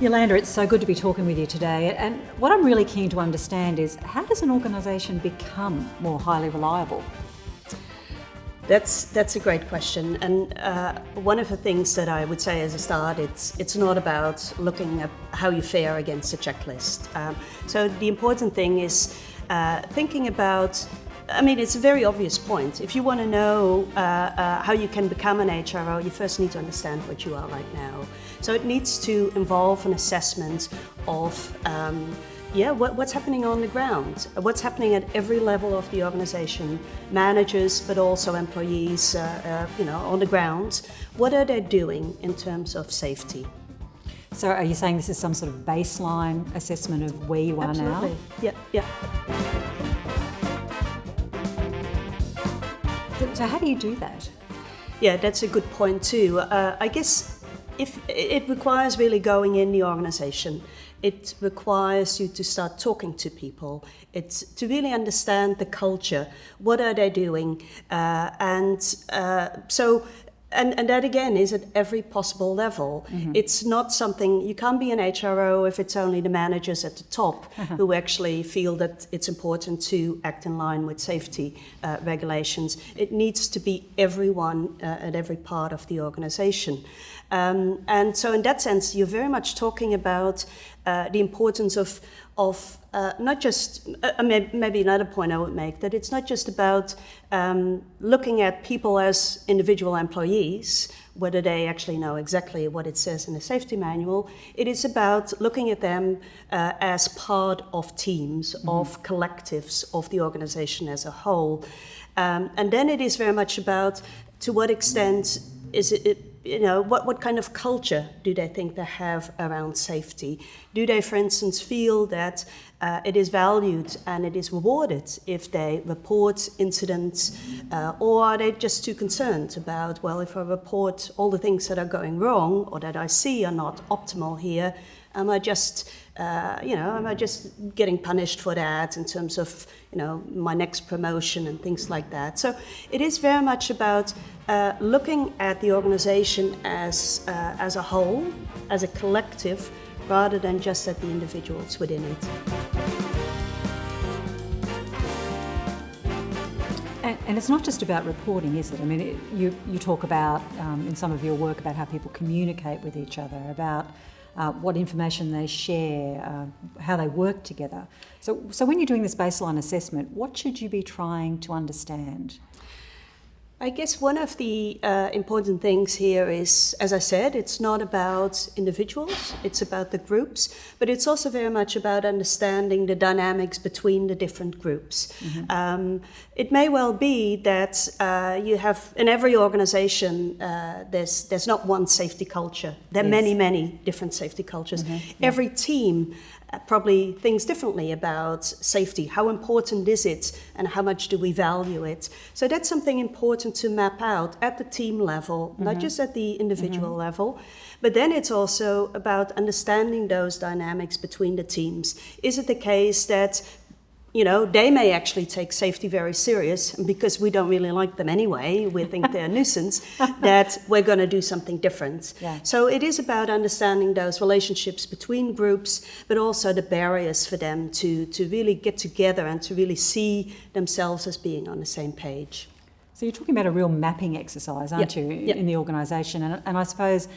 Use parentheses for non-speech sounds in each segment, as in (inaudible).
Jolanda, it's so good to be talking with you today. And what I'm really keen to understand is how does an organisation become more highly reliable? That's that's a great question, and uh, one of the things that I would say as a start, it's it's not about looking at how you fare against a checklist. Um, so the important thing is uh, thinking about. I mean, it's a very obvious point. If you want to know uh, uh how you can become an HRO, you first need to understand what you are right now. So it needs to involve an assessment of. Um, yeah, what, what's happening on the ground? What's happening at every level of the organization? Managers, but also employees, uh, uh, you know, on the ground. What are they doing in terms of safety? So are you saying this is some sort of baseline assessment of where you are Absolutely. now? Yeah, yeah. So how do you do that? Yeah, that's a good point too. Uh, I guess if it requires really going in the organization it requires you to start talking to people. It's to really understand the culture. What are they doing? Uh, and uh, so and, and that again is at every possible level. Mm-hmm. It's not something, you can't be an HRO if it's only the managers at the top uh-huh. who actually feel that it's important to act in line with safety uh, regulations. It needs to be everyone uh, at every part of the organization. Um, and so, in that sense, you're very much talking about uh, the importance of, of uh, not just, uh, maybe another point I would make, that it's not just about um, looking at people as individual employees, whether they actually know exactly what it says in the safety manual. It is about looking at them uh, as part of teams, mm-hmm. of collectives, of the organization as a whole. Um, and then it is very much about to what extent is it you know, what, what kind of culture do they think they have around safety? Do they, for instance, feel that uh, it is valued and it is rewarded if they report incidents, uh, or are they just too concerned about, well, if I report all the things that are going wrong or that I see are not optimal here, am I just, uh, you know, am I just getting punished for that in terms of, you know, my next promotion and things like that? So it is very much about uh, looking at the organization as, uh, as a whole, as a collective, rather than just at the individuals within it. And, it's not just about reporting, is it? I mean, you, you talk about, um, in some of your work, about how people communicate with each other, about uh, what information they share, uh, how they work together. So, so when you're doing this baseline assessment, what should you be trying to understand? I guess one of the uh, important things here is, as I said, it's not about individuals, it's about the groups, but it's also very much about understanding the dynamics between the different groups. Mm-hmm. Um, it may well be that uh, you have, in every organization, uh, there's, there's not one safety culture. There are yes. many, many different safety cultures. Mm-hmm. Yeah. Every team probably thinks differently about safety. How important is it and how much do we value it? So that's something important to map out at the team level, mm-hmm. not just at the individual mm-hmm. level. But then it's also about understanding those dynamics between the teams. Is it the case that you know, they may actually take safety very serious, because we don't really like them anyway, we think they're a (laughs) nuisance, that we're going to do something different. Yeah. So it is about understanding those relationships between groups, but also the barriers for them to, to really get together and to really see themselves as being on the same page. So you're talking about a real mapping exercise, aren't yep. you, yep. in the organisation? And, and I suppose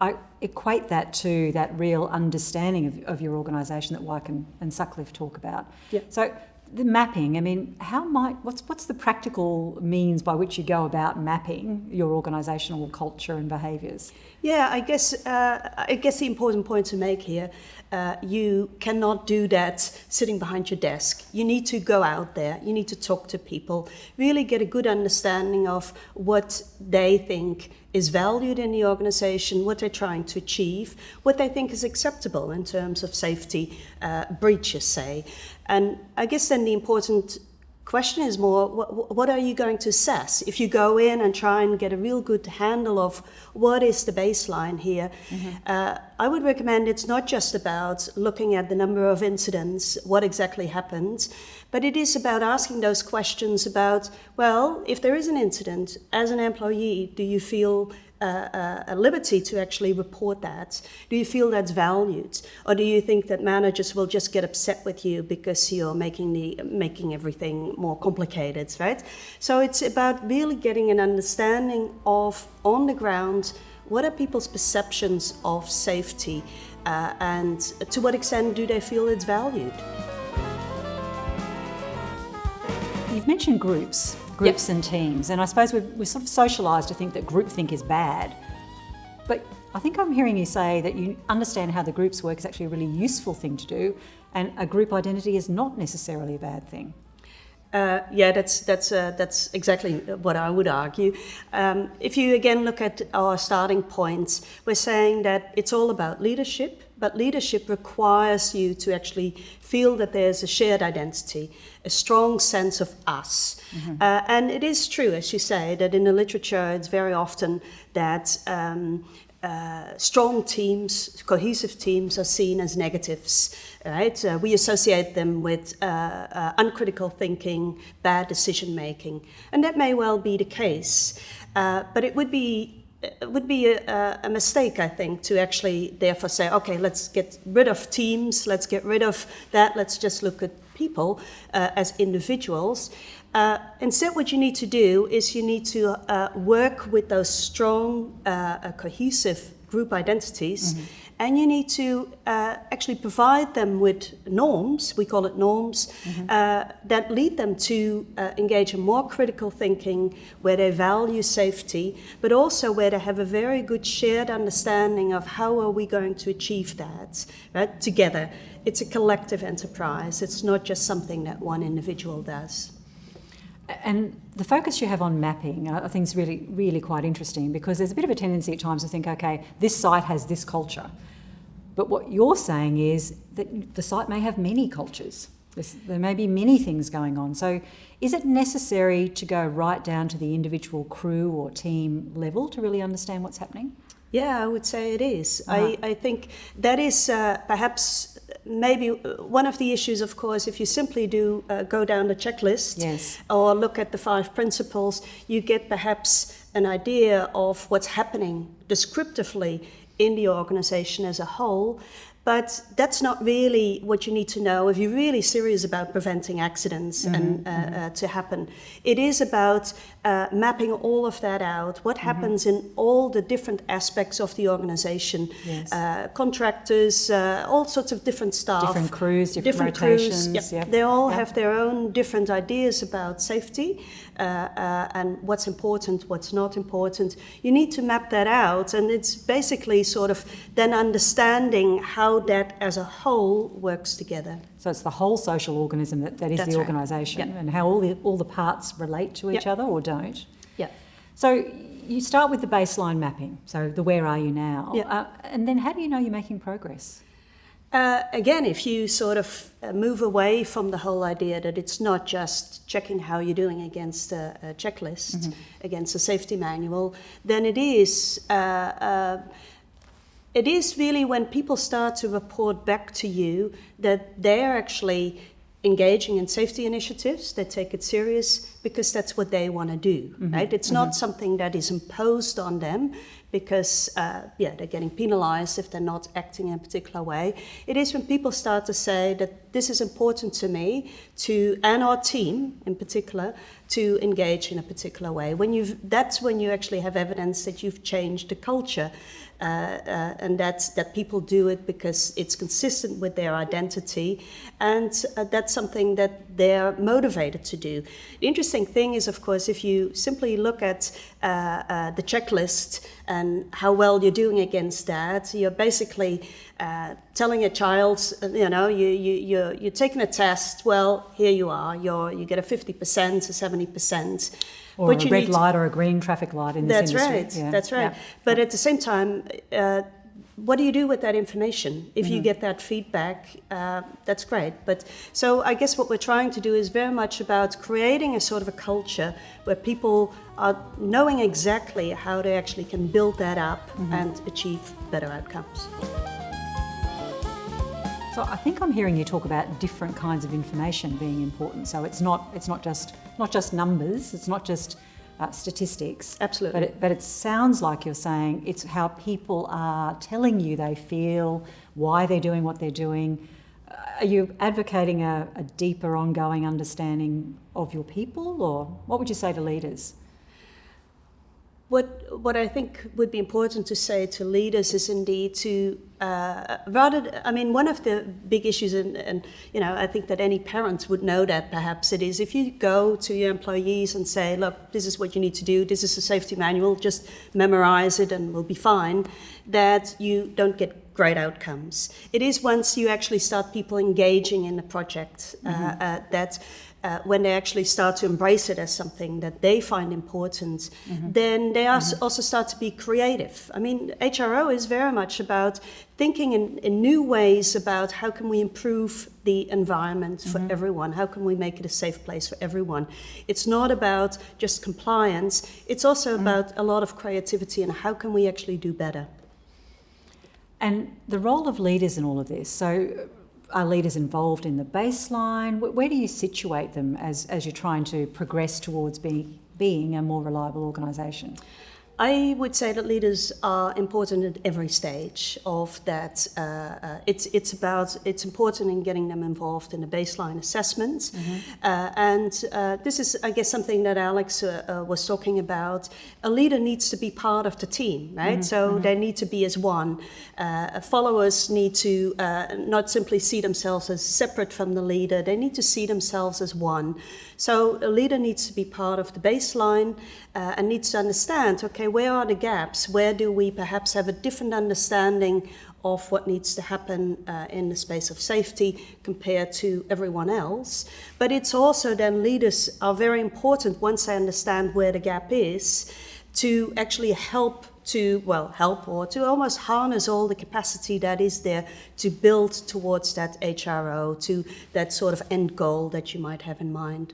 I equate that to that real understanding of, of your organisation that Weick and, and Sutcliffe talk about. Yep. So the mapping, I mean, how might what's what's the practical means by which you go about mapping your organisational culture and behaviours? Yeah, I guess uh, I guess the important point to make here, uh, you cannot do that sitting behind your desk. You need to go out there. You need to talk to people. Really get a good understanding of what they think is valued in the organization, what they're trying to achieve, what they think is acceptable in terms of safety uh, breaches, say. And I guess then the important question is more what, what, are you going to assess if you go in and try and get a real good handle of what is the baseline here mm-hmm. uh, i would recommend it's not just about looking at the number of incidents what exactly happened but it is about asking those questions about well if there is an incident as an employee do you feel a, a, liberty to actually report that? Do you feel that's valued, or do you think that managers will just get upset with you because you're making the making everything more complicated, right? So it's about really getting an understanding of on the ground what are people's perceptions of safety, uh, and to what extent do they feel it's valued? You've mentioned groups groups yep. and teams. And I suppose we're, we're sort of socialised to think that groupthink is bad. But I think I'm hearing you say that you understand how the groups work is actually a really useful thing to do, and a group identity is not necessarily a bad thing. Uh, yeah, that's that's uh, that's exactly what I would argue. Um, if you again look at our starting points, we're saying that it's all about leadership, but leadership requires you to actually feel that there's a shared identity, a strong sense of us. Mm-hmm. Uh, and it is true, as you say, that in the literature it's very often that um, uh, strong teams, cohesive teams are seen as negatives, right? Uh, we associate them with uh, uh uncritical thinking, bad decision making, and that may well be the case. Uh, but it would be it would be a, a, mistake, I think, to actually therefore say, okay, let's get rid of teams, let's get rid of that, let's just look at people uh, as individuals. Uh, instead, what you need to do is you need to uh, work with those strong, uh, uh, cohesive group identities. Mm-hmm and you need to uh, actually provide them with norms, we call it norms, mm-hmm. uh, that lead them to uh, engage in more critical thinking, where they value safety, but also where they have a very good shared understanding of how are we going to achieve that right, together. It's a collective enterprise. It's not just something that one individual does. And the focus you have on mapping, I think is really, really quite interesting because there's a bit of a tendency at times to think, okay, this site has this culture. But what you're saying is that the site may have many cultures. there may be many things going on. So, is it necessary to go right down to the individual crew or team level to really understand what's happening? Yeah, I would say it is. Uh-huh. I, I think that is uh, perhaps maybe one of the issues, of course, if you simply do uh, go down the checklist yes. or look at the five principles, you get perhaps an idea of what's happening descriptively in the organization as a whole. But that's not really what you need to know if you're really serious about preventing accidents mm-hmm, and uh, mm-hmm. uh, to happen. It is about uh, mapping all of that out. What mm-hmm. happens in all the different aspects of the organization? Yes. Uh, contractors, uh, all sorts of different staff, different crews, different, different rotations. Crews, yep. Yep. They all yep. have their own different ideas about safety uh, and what's important, what's not important. You need to map that out, and it's basically sort of then understanding how how that as a whole works together. So it's the whole social organism that, that is That's the organisation right. yep. and how all the, all the parts relate to each yep. other or don't. Yeah. So you start with the baseline mapping, so the where are you now, yep. Uh, and then how do you know you're making progress? Uh, again, if you sort of uh, move away from the whole idea that it's not just checking how you're doing against a, a checklist, mm-hmm. against a safety manual, then it is uh, uh it is really when people start to report back to you that they're actually engaging in safety initiatives, they take it serious because that's what they want to do, mm-hmm. right? It's mm-hmm. not something that is imposed on them because, uh, yeah, they're getting penalized if they're not acting in a particular way. It is when people start to say that this is important to me, to and our team in particular, to engage in a particular way. When you've, that's when you actually have evidence that you've changed the culture. Uh, uh, and that's that people do it because it's consistent with their identity, and uh, that's something that they're motivated to do. The interesting thing is, of course, if you simply look at uh, uh, the checklist and how well you're doing against that, you're basically uh, telling a child, you know, you, you, you're, you're taking a test, well, here you are, you're, you get a 50%, a 70%. Or a red light or a green traffic light in that's this industry. Right, yeah. That's right. Yeah. But at the same time, uh, what do you do with that information? If mm-hmm. you get that feedback, uh, that's great. But so I guess what we're trying to do is very much about creating a sort of a culture where people are knowing exactly how they actually can build that up mm-hmm. and achieve better outcomes. So I think I'm hearing you talk about different kinds of information being important. So it's not it's not just not just numbers. It's not just uh, statistics. Absolutely. But it, but it sounds like you're saying it's how people are telling you they feel, why they're doing what they're doing. Uh, are you advocating a, a deeper, ongoing understanding of your people, or what would you say to leaders? What, what I think would be important to say to leaders is indeed to uh, rather, I mean, one of the big issues, and, and you know, I think that any parents would know that perhaps it is if you go to your employees and say, look, this is what you need to do, this is a safety manual, just memorize it and we'll be fine, that you don't get great outcomes. It is once you actually start people engaging in the project mm -hmm. uh, uh, that uh, when they actually start to embrace it as something that they find important, mm -hmm. then they mm -hmm. also start to be creative. I mean, HRO is very much about thinking in, in new ways about how can we improve the environment for mm -hmm. everyone, how can we make it a safe place for everyone. It's not about just compliance, it's also mm-hmm. about a lot of creativity and how can we actually do better. And the role of leaders in all of this. So are leaders involved in the baseline? Where do you situate them as, as you're trying to progress towards being, being a more reliable organisation? I would say that leaders are important at every stage of that. Uh, uh, it's it's about it's important in getting them involved in the baseline assessments, mm -hmm. uh, and uh, this is I guess something that Alex uh, uh, was talking about. A leader needs to be part of the team, right? Mm -hmm. So mm -hmm. they need to be as one. followers need to not simply see themselves as separate from the leader. They need to see themselves as one. So a leader needs to be part of the baseline uh, and needs to understand, okay, where are the gaps? Where do we perhaps have a different understanding of what needs to happen uh, in the space of safety compared to everyone else. But it's also then leaders are very important once they understand where the gap is to actually help to, well, help or to almost harness all the capacity that is there to build towards that HRO, to that sort of end goal that you might have in mind.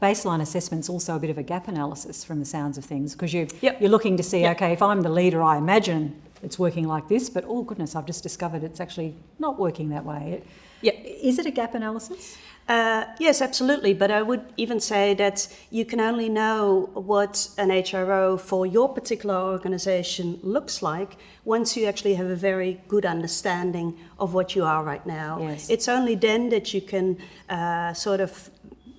Baseline assessment is also a bit of a gap analysis from the sounds of things because you, yep. you're looking to see, yep. okay, if I'm the leader, I imagine it's working like this, but oh goodness, I've just discovered it's actually not working that way. Yeah. Is it a gap analysis? Uh, yes, absolutely. But I would even say that you can only know what an HRO for your particular organization looks like once you actually have a very good understanding of what you are right now. Yes. It's only then that you can uh, sort of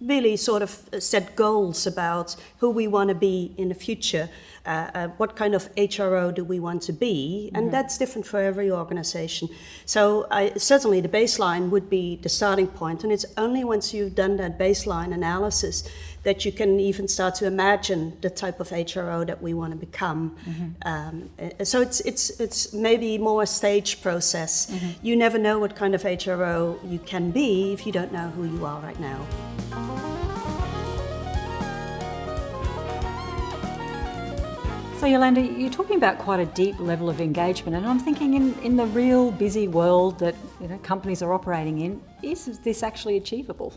really sort of set goals about who we want to be in the future, uh, uh, what kind of HRO do we want to be, and mm -hmm. that's different for every organization. So I, certainly the baseline would be the starting point, and it's only once you've done that baseline analysis that you can even start to imagine the type of HRO that we want to become. Mm -hmm. um, uh, so it's, it's, it's maybe more a stage process. Mm -hmm. You never know what kind of HRO you can be if you don't know who you are right now. So Jolanda, you're talking about quite a deep level of engagement and I'm thinking in, in the real busy world that you know, companies are operating in, is this actually achievable?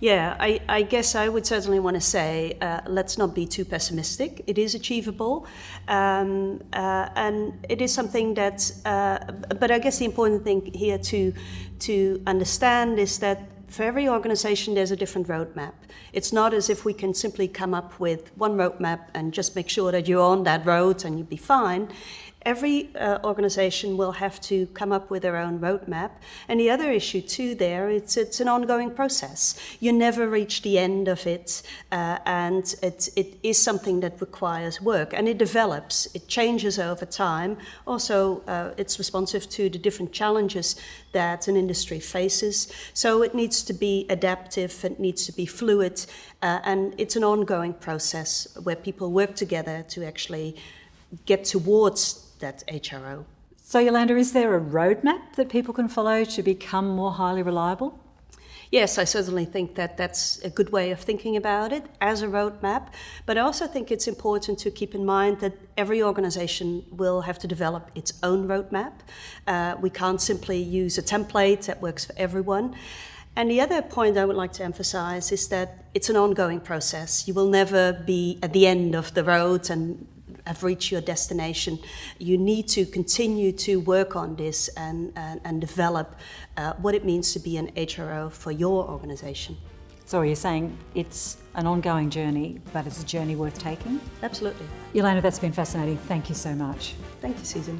Yeah, I, I, guess I would certainly want to say uh, let's not be too pessimistic. It is achievable, um, uh, and it is something that. Uh, but I guess the important thing here to to understand is that for every organization, there's a different roadmap. It's not as if we can simply come up with one roadmap and just make sure that you're on that road and you'll be fine every uh, organization will have to come up with their own roadmap. And the other issue too there, it's, it's an ongoing process. You never reach the end of it uh, and it, it is something that requires work and it develops, it changes over time. Also, uh, it's responsive to the different challenges that an industry faces. So it needs to be adaptive, it needs to be fluid, uh, and it's an ongoing process where people work together to actually get towards that HRO. So Jolanda, is there a roadmap that people can follow to become more highly reliable? Yes, I certainly think that that's a good way of thinking about it as a roadmap. But I also think it's important to keep in mind that every organization will have to develop its own roadmap. Uh, we can't simply use a template that works for everyone. And the other point I would like to emphasize is that it's an ongoing process. You will never be at the end of the road and have reached your destination, you need to continue to work on this and, and, and develop uh, what it means to be an HRO for your organization. So you're saying it's an ongoing journey, but it's a journey worth taking? Absolutely. Elena, that's been fascinating. Thank you so much. Thank you, Susan.